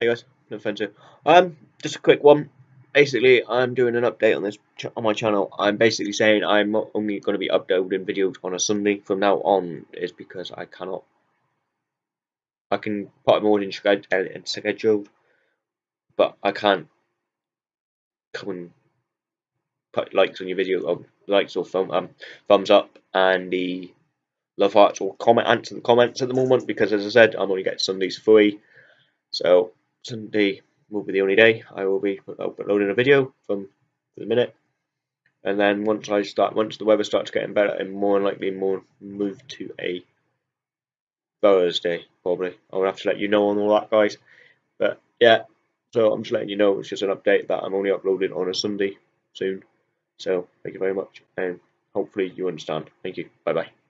Hey guys, no offense Um, just a quick one. Basically, I'm doing an update on this on my channel. I'm basically saying I'm only going to be uploading videos on a Sunday from now on. Is because I cannot. I can put them in scheduled, but I can't come and put likes on your video, or likes or thumb, um, thumbs up, and the love hearts or comment answer the comments at the moment because, as I said, I'm only getting Sundays free. So Sunday will be the only day I will be uploading a video from the minute. And then once I start, once the weather starts getting better, I'm more likely more move to a Thursday probably. I'll have to let you know on all that, guys. But yeah, so I'm just letting you know. It's just an update that I'm only uploading on a Sunday soon. So thank you very much, and hopefully you understand. Thank you. Bye bye.